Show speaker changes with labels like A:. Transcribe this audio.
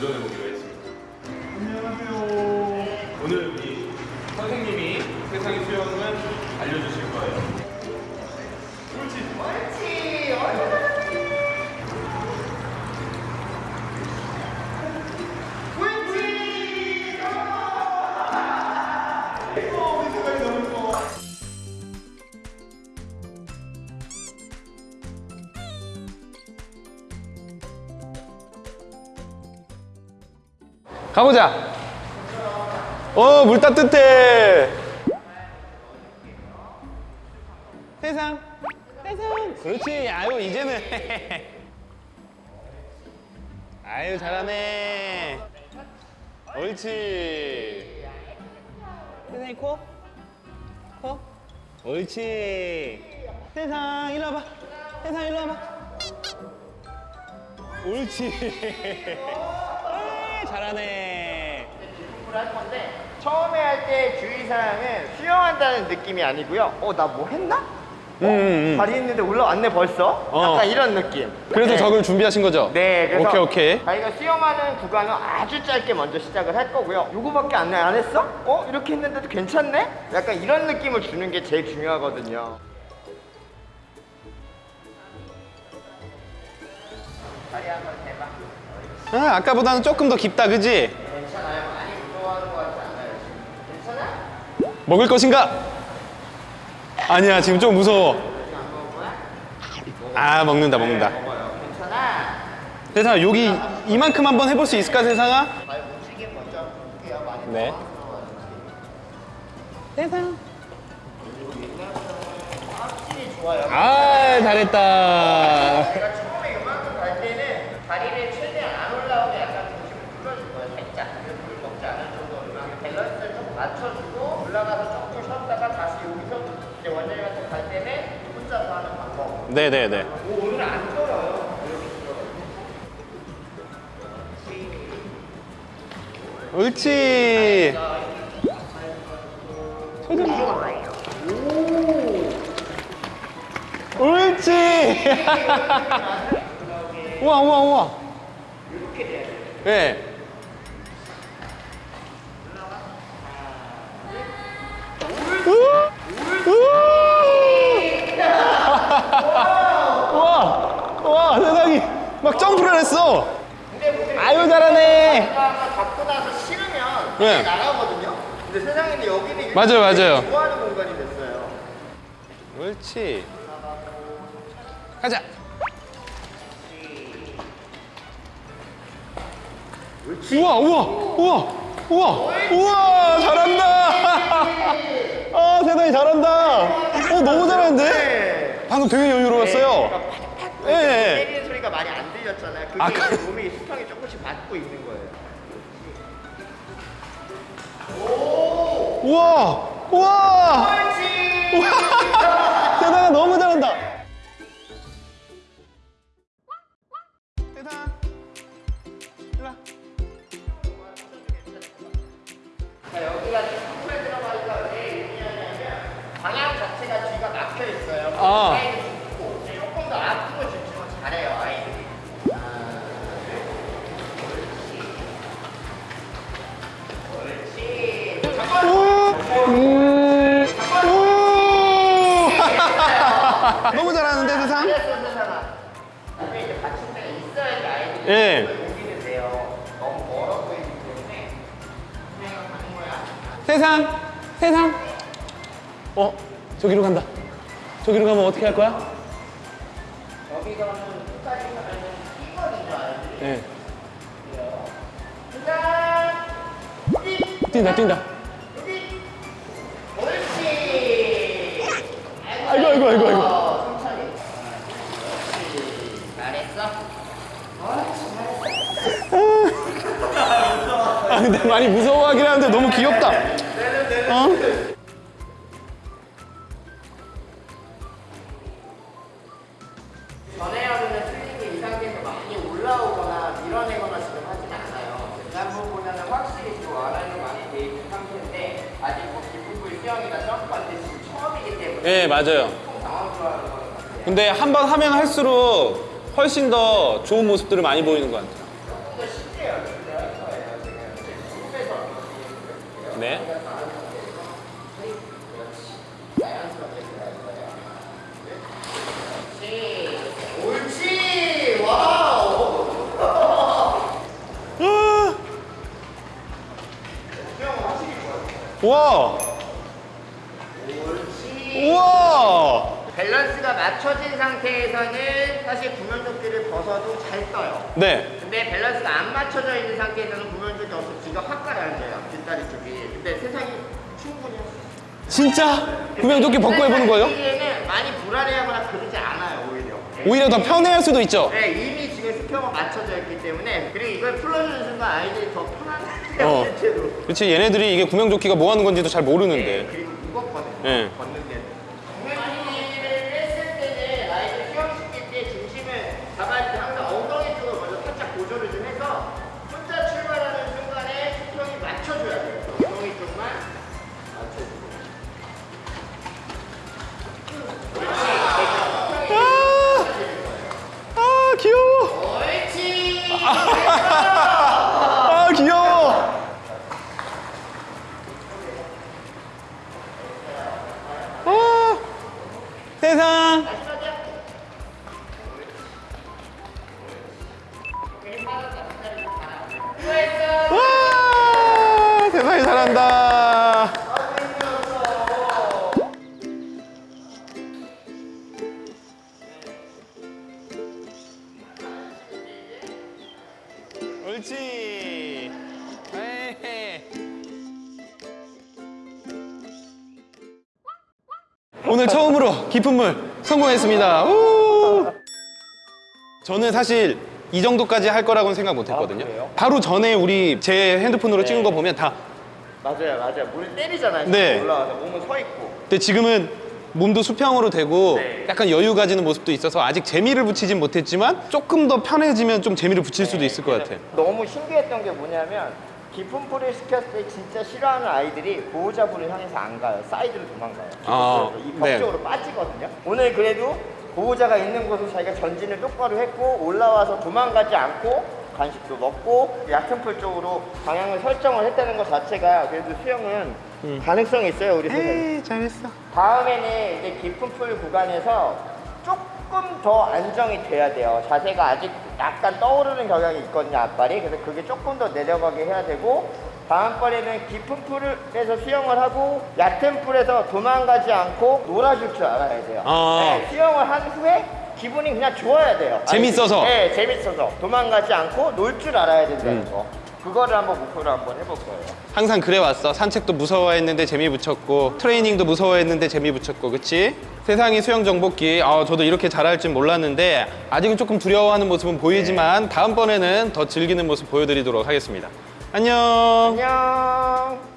A: 도전해보기로 했습니다. 안녕하세요. 오늘 이 선생님이 세상의 수영을 알려주실 거예요.
B: 가보자. 어, 물 따뜻해. 세상. 세상. 그렇지. 아유, 이제는. 아유, 잘하네. 옳지. 세상이 코? 코? 옳지. 세상, 일로 와봐. 세상, 일로 와봐. 옳지. 잘하네.
C: 할 건데 처음에 할 때 주의사항은 수영한다는 느낌이 아니고요. 어, 나 뭐 했나?
B: 음, 음.
C: 다리 있는데 올라왔네 벌써?
B: 어.
C: 약간 이런 느낌.
B: 그래서
C: 네.
B: 저걸 준비하신 거죠?
C: 네, 그래서
B: 오케이, 오케이.
C: 저희가 수영하는 구간은 아주 짧게 먼저 시작을 할 거고요. 요거밖에 안, 안 했어? 어? 이렇게 했는데도 괜찮네? 약간 이런 느낌을 주는 게 제일 중요하거든요. 다리 대봐.
B: 아, 아까보다는 조금 더 깊다, 그지? 먹을 것인가? 아니야, 지금 좀 무서워. 아, 먹는다, 먹는다. 세상아, 여기 이만큼 한번 해볼 수 있을까, 세상아? 네. 세상.
C: 아,
B: 잘했다.
C: 제가 처음에 이만큼 갈 때는 다리를 최대한 안 올라오게 약간 중심을 풀어줄 거예요. 살짝. 그래서 물 먹지 않을 정도로 이만큼 밸런스를 좀 맞춰주고 올라가서 조금 쉬었다가 다시 여기서 이제 원장님한테 갈 때는 혼자서 하는 방법.
B: 네네네.
C: 오, 오늘 안 떨어요.
B: 옳지. 옳지. 우와, 우와, 우와. 네. 우와, 우 와, 세상이 막 점프를 했어. 아유, 잘하네.
C: 갖고 나서 싫으면
B: 네.
C: 나가거든요. 근데 세상에는 여기는
B: 맞아요, 맞아요.
C: 좋아하는 공간이 됐어요.
B: 옳지. 가자. 우와, 우와, 우와, 우와, 우와, 잘한다. 아, 세상에 잘한다. 어, 너무 잘하는데? 방금 되게 여유로웠어요. 예. 예.
C: 때리는 소리가 많이 안 들렸잖아요. 그게
B: 아까-
C: 이제 몸이 수평이 조금씩 맞고 있는 거예요.
B: 우와, 우와,
C: 그렇지.
B: 우와. 아.
C: 조금 더 앞으로 집중을 잘해요 아이들이. 옳지. 옳지. 잠깐.
B: 음. 오! 너무 잘하는데 세상?
C: 근데 이제 받침대가 있어야지 아이들이
B: 예.
C: 거야.
B: 세상, 세상. 어, 저기로 간다. 저기로 가면 어떻게 할 거야?
C: 여기서는 끝까지 가면 이거든요 아이들이.
B: 예.
C: 짠!
B: 뛴다, 뛴다.
C: 옳지!
B: 아이고, 아이고, 아이고, 아이고.
C: 어, 천천히. 잘했어.
B: 아, 근데 많이 무서워하긴 하는데 너무 귀엽다. 어? 예, 맞아요. 근데 한 번 하면 할수록 훨씬 더 좋은 모습들을 많이 보이는 것 같아요. 네.
C: 옳지! 와우!
B: 아! 와! 우와!
C: 밸런스가 맞춰진 상태에서는 사실 구명조끼를 벗어도 잘 떠요.
B: 네.
C: 근데 밸런스가 안 맞춰져 있는 상태에서는 구명조끼 없어 뒤가 확 가라앉아요. 뒷다리 쪽이. 근데 세상이 충분히
B: 진짜? 구명조끼 벗고 해보는 거예요?
C: 에는 많이 불안해하거나 그러지 않아요 오히려.
B: 오히려 더 편해할 수도 있죠?
C: 네, 이미 지금 수평은 맞춰져 있기 때문에 그리고 이걸 풀어주는 순간 아이들이 더 편안해요
B: 어.
C: 실제로.
B: 그렇지 얘네들이 이게 구명조끼가 뭐 하는 건지도 잘
C: 네,
B: 모르는데
C: 그리고 무겁거든요.
B: 네.
C: 걷는
B: 세상 오늘 처음으로 깊은 물 성공했습니다. 우! 저는 사실 이 정도까지 할 거라고는 생각 못 했거든요.
C: 아?
B: 바로 전에 우리 제 핸드폰으로 찍은 거 보면 다
C: 맞아요, 맞아요. 물을 때리잖아요.
B: 네.
C: 올라와서 몸은 서 있고.
B: 근데 지금은 몸도 수평으로 되고
C: 네.
B: 약간 여유 가지는 모습도 있어서 아직 재미를 붙이진 못했지만 조금 더 편해지면 좀 재미를 붙일 수도 있을 것 같아.
C: 너무 신기했던 게 뭐냐면 깊은 풀을 시켰을 때 진짜 싫어하는 아이들이 보호자분을 향해서 안 가요. 사이드로 도망가요.
B: 아,
C: 이
B: 네.
C: 벽 쪽으로 빠지거든요. 오늘 그래도 보호자가 있는 곳을 자기가 전진을 똑바로 했고 올라와서 도망가지 않고 간식도 먹고 얕은 풀 쪽으로 방향을 설정을 했다는 것 자체가 그래도 수영은 가능성이 있어요 우리 선생님.
B: 음. 에이 잘했어.
C: 다음에는 이제 깊은 풀 구간에서 조금 더 안정이 돼야 돼요. 자세가 아직 약간 떠오르는 경향이 있거든요, 앞발이. 그래서 그게 조금 더 내려가게 해야 되고, 다음번에는 깊은 풀에서 수영을 하고, 얕은 풀에서 도망가지 않고 놀아줄 줄 알아야 돼요.
B: 아.
C: 네, 수영을 한 후에 기분이 그냥 좋아야 돼요.
B: 재밌어서?
C: 네, 재밌어서. 도망가지 않고 놀 줄 알아야 된다는
B: 음.
C: 거. 그거를 한번 목표로 한번 해볼 거예요.
B: 항상 그래 왔어. 산책도 무서워했는데 재미 붙였고 트레이닝도 무서워했는데 재미 붙였고, 그치? 세상이 수영 정복기. 아, 저도 이렇게 잘할 줄 몰랐는데 아직은 조금 두려워하는 모습은 보이지만 다음번에는 더 즐기는 모습 보여드리도록 하겠습니다. 안녕.
C: 안녕.